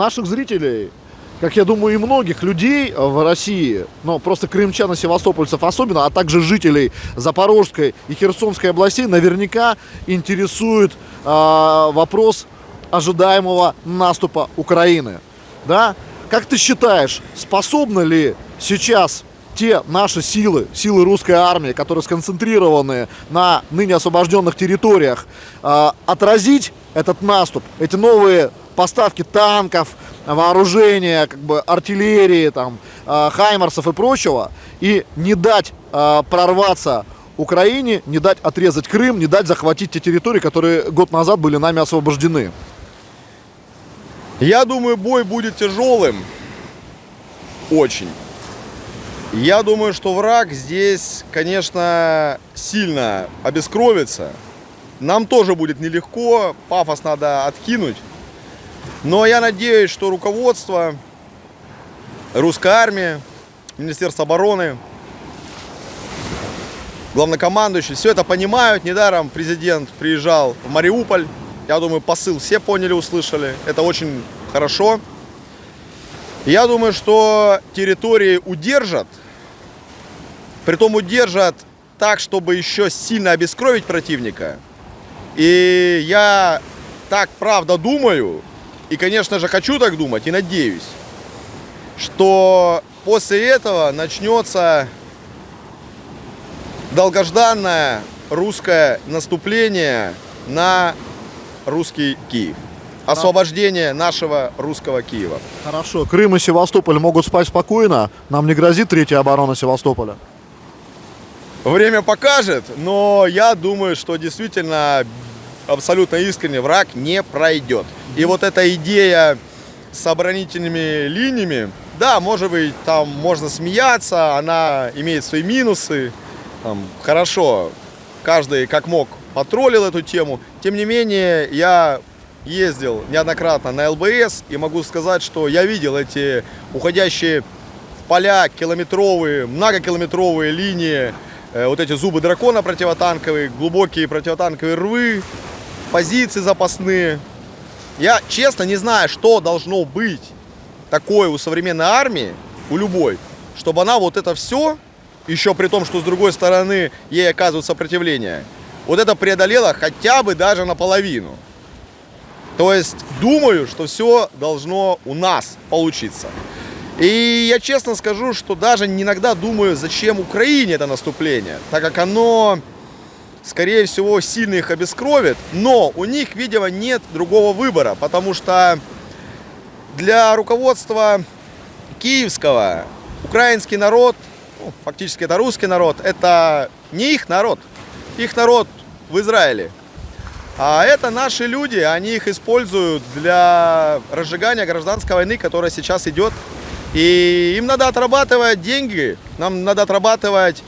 наших зрителей, как я думаю, и многих людей в России, но просто крымчан и севастопольцев особенно, а также жителей Запорожской и Херсонской областей наверняка интересует э, вопрос ожидаемого наступа Украины. Да? Как ты считаешь, способны ли сейчас те наши силы, силы русской армии, которые сконцентрированы на ныне освобожденных территориях, э, отразить этот наступ, эти новые поставки танков, вооружения, как бы артиллерии, там, э, хаймарсов и прочего, и не дать э, прорваться Украине, не дать отрезать Крым, не дать захватить те территории, которые год назад были нами освобождены. Я думаю, бой будет тяжелым. Очень. Я думаю, что враг здесь, конечно, сильно обескровится. Нам тоже будет нелегко, пафос надо откинуть. Но я надеюсь, что руководство русской армии, Министерство обороны, главнокомандующий, все это понимают. Недаром президент приезжал в Мариуполь. Я думаю, посыл все поняли, услышали. Это очень хорошо. Я думаю, что территории удержат, притом удержат так, чтобы еще сильно обескровить противника. И я так правда думаю, и, конечно же, хочу так думать и надеюсь, что после этого начнется долгожданное русское наступление на русский Киев освобождение нашего русского Киева. Хорошо. Крым и Севастополь могут спать спокойно. Нам не грозит третья оборона Севастополя. Время покажет, но я думаю, что действительно абсолютно искренне враг не пройдет. И вот эта идея с оборонительными линиями, да, может быть, там можно смеяться, она имеет свои минусы. Там, хорошо, каждый как мог потроллил эту тему. Тем не менее, я ездил неоднократно на ЛБС и могу сказать, что я видел эти уходящие поля километровые, многокилометровые линии, вот эти зубы дракона противотанковые, глубокие противотанковые рвы, позиции запасные. Я честно не знаю, что должно быть такое у современной армии, у любой, чтобы она вот это все, еще при том, что с другой стороны ей оказывают сопротивление, вот это преодолела хотя бы даже наполовину. То есть думаю, что все должно у нас получиться. И я честно скажу, что даже иногда думаю, зачем Украине это наступление, так как оно, скорее всего, сильно их обескровит, но у них, видимо, нет другого выбора, потому что для руководства киевского украинский народ, ну, фактически это русский народ, это не их народ, их народ в Израиле. А это наши люди, они их используют для разжигания гражданской войны, которая сейчас идет. И им надо отрабатывать деньги, нам надо отрабатывать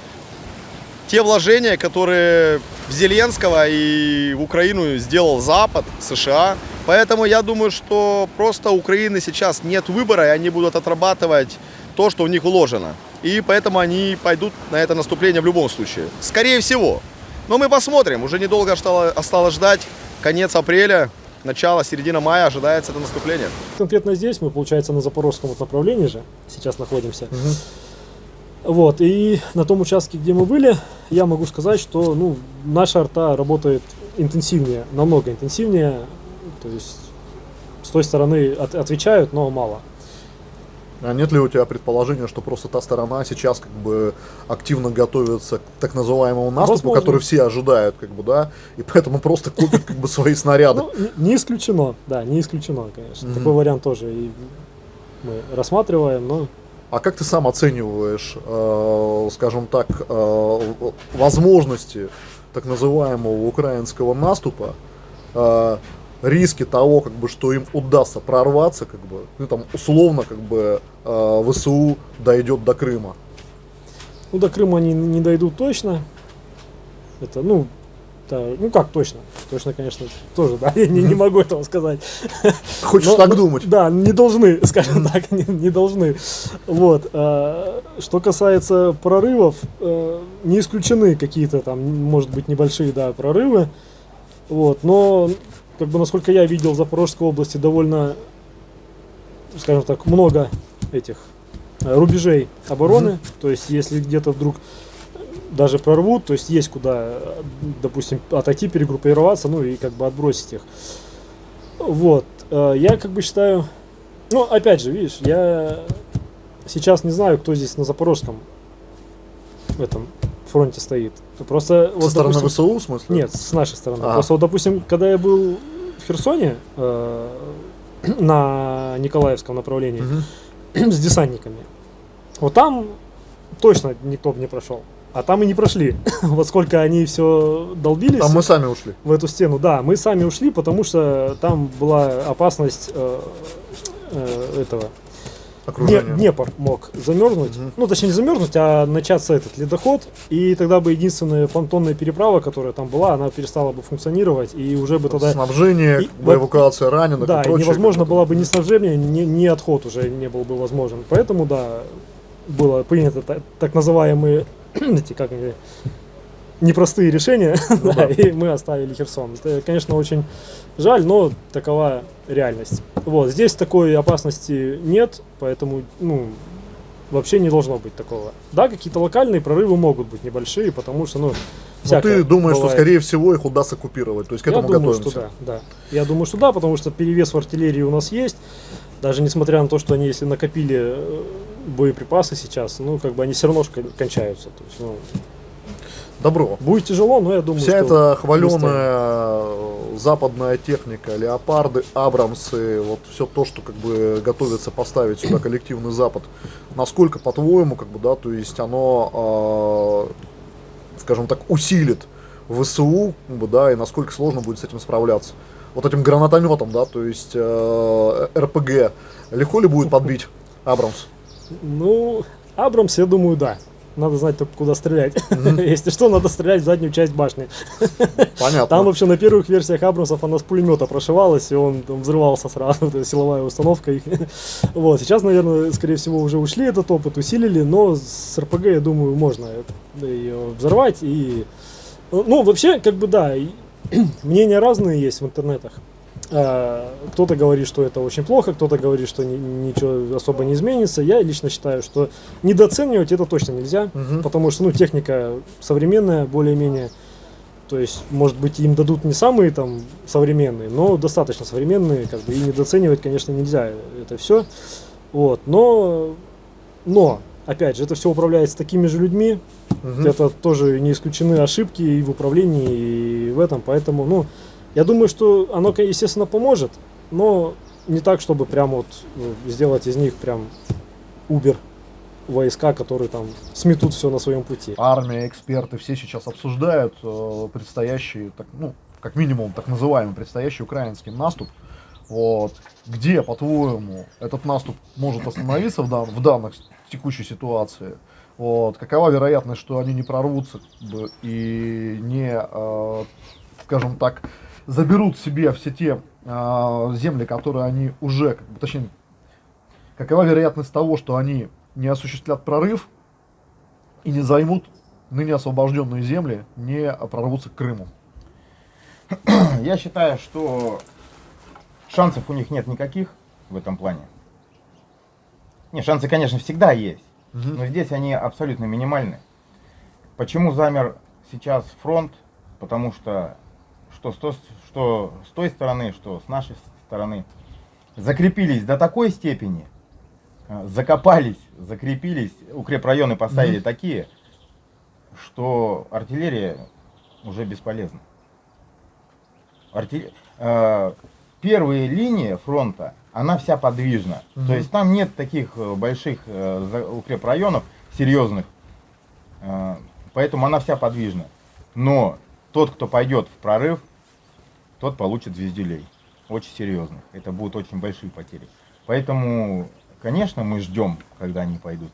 те вложения, которые в Зеленского и в Украину сделал Запад, США. Поэтому я думаю, что просто Украины сейчас нет выбора, и они будут отрабатывать то, что у них вложено. И поэтому они пойдут на это наступление в любом случае. Скорее всего. Но мы посмотрим. Уже недолго осталось ждать. Конец апреля, начало, середина мая ожидается это наступление. Конкретно здесь мы, получается, на запорожском вот направлении же сейчас находимся. Угу. Вот, и на том участке, где мы были, я могу сказать, что ну, наша арта работает интенсивнее, намного интенсивнее. То есть с той стороны от, отвечают, но мало. А нет ли у тебя предположения, что просто та сторона сейчас как бы активно готовится к так называемому наступу, Возможно. который все ожидают, как бы, да, и поэтому просто купят как бы свои снаряды? Ну, не исключено, да, не исключено, конечно. Такой вариант тоже и мы рассматриваем, но а как ты сам оцениваешь, э, скажем так, э, возможности так называемого украинского наступа? Э, риски того, как бы, что им удастся прорваться, как бы, ну там условно, как бы э, ВСУ дойдет до Крыма. Ну до Крыма они не дойдут точно. Это, ну, да, ну как точно? Точно, конечно, тоже, да, я не, не могу этого сказать. Хочешь Но, так думать? Да, не должны, скажем так, не, не должны. Вот. А, что касается прорывов, а, не исключены какие-то там, может быть, небольшие, да, прорывы. Вот, но как бы, насколько я видел, в Запорожской области довольно скажем так, много этих э, рубежей обороны. То есть, если где-то вдруг даже прорвут, то есть есть куда, допустим, отойти, перегруппироваться, ну и как бы отбросить их. Вот. Э, Я как бы считаю, ну, опять же, видишь, я сейчас не знаю, кто здесь на Запорожском в этом фронте стоит. Просто Со вот, стороны допустим, ВСУ, в смысле? нет, с нашей стороны. Ага. Просто вот, допустим, когда я был в Херсоне э, на Николаевском направлении с десантниками, вот там точно никто бы не прошел. А там и не прошли. вот сколько они все долбились Там мы сами ушли. в эту стену. Да, мы сами ушли, потому что там была опасность э, э, этого. Окружение. Днепр мог замерзнуть, Мгм. ну точнее не замерзнуть, а начаться этот ледоход, и тогда бы единственная понтонная переправа, которая там была, она перестала бы функционировать, и уже бы тогда Снабжение, И эвакуация раненых да, и и прочее. невозможно как бы. было бы ни снабжение, ни, ни отход уже не был бы возможен. Поэтому, да, было принято та- так называемые, эти, как они, непростые решения, Ну да, да. и мы оставили Херсон. Это, конечно, очень жаль, но такова реальность. Вот, здесь такой опасности нет, поэтому, ну, вообще не должно быть такого. Да, какие-то локальные прорывы могут быть небольшие, потому что, ну, Но ты думаешь, что бывает. скорее всего их удастся оккупировать. То есть к Я этому думаю, готовимся. что да, да. Я думаю, что да, потому что перевес в артиллерии у нас есть. Даже несмотря на то, что они, если накопили э, боеприпасы сейчас, ну, как бы они все равно кончаются. То есть, ну, Добро. будет тяжело, но я думаю, Вся что эта хваленая западная техника, леопарды, абрамсы, вот все то, что как бы готовится поставить сюда коллективный Запад, насколько, по-твоему, как бы, да, то есть оно, э, скажем так, усилит ВСУ, как бы, да, и насколько сложно будет с этим справляться? Вот этим гранатометом, да, то есть э, РПГ, легко ли будет подбить Абрамс? Ну, Абрамс, я думаю, да. Надо знать только, куда стрелять. Если что, надо стрелять в заднюю часть башни. Понятно. Там вообще на первых версиях Абрамсов она с пулемета прошивалась, и он там взрывался сразу, это силовая установка их. Вот, сейчас, наверное, скорее всего, уже ушли этот опыт, усилили, но с РПГ, я думаю, можно ее взорвать. И, ну, вообще, как бы да, мнения разные есть в интернетах. А, Кто-то говорит, что это очень плохо, кто-то говорит, что ни- ничего особо не изменится. Я лично считаю, что недооценивать это точно нельзя, Мгм. потому что ну, техника современная, более-менее. То есть, может быть, им дадут не самые там современные, но достаточно современные, как бы и недооценивать, конечно, нельзя это все. Вот, но, но, опять же, это все управляется такими же людьми, Мгм. это тоже не исключены ошибки и в управлении, и в этом, поэтому, ну, я думаю, что оно, естественно, поможет, но не так, чтобы прям вот ну, сделать из них прям Uber войска, которые там сметут все на своем пути. армия, эксперты, все сейчас обсуждают э, предстоящий, так, ну, как минимум, так называемый предстоящий украинский наступ. Вот. Где, по-твоему, этот наступ может остановиться в, дан- в данной с- текущей ситуации? Вот. Какова вероятность, что они не прорвутся и не, э, скажем так, заберут себе все те э, земли, которые они уже, как бы, точнее, какова вероятность того, что они не осуществят прорыв и не займут ныне освобожденные земли, не прорвутся к Крыму. Я считаю, что шансов у них нет никаких в этом плане. Не, шансы, конечно, всегда есть, но здесь они абсолютно минимальны. Почему замер сейчас фронт? Потому что что с, то- что с той стороны, что с нашей стороны закрепились до такой степени, э, закопались, закрепились, укрепрайоны поставили такие, что артиллерия уже бесполезна. Арти- э, первая линия фронта, она вся подвижна. Мгм. То есть там нет таких э, больших укрепрайонов серьезных, поэтому она вся подвижна. Но тот, кто пойдет в прорыв, тот получит звездюлей. Очень серьезных. Это будут очень большие потери. Поэтому, конечно, мы ждем, когда они пойдут.